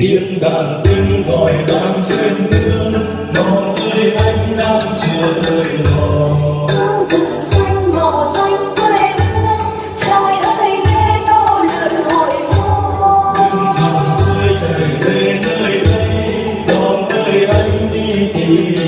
tiếng đàn tiếng gọi đang trên nương non ơi anh đang chờ đợi nó Hương rừng xanh màu xanh quê hương Trời ơi nghe tô lượn hội xuân dòng suối chảy về nơi đây non ơi anh đi tìm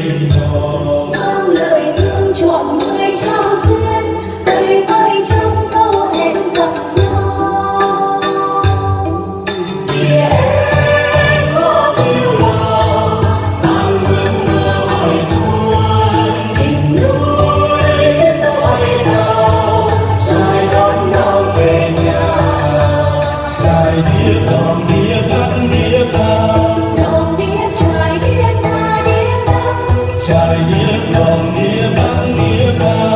Trời đĩa đồng đĩa bắn đĩa bắn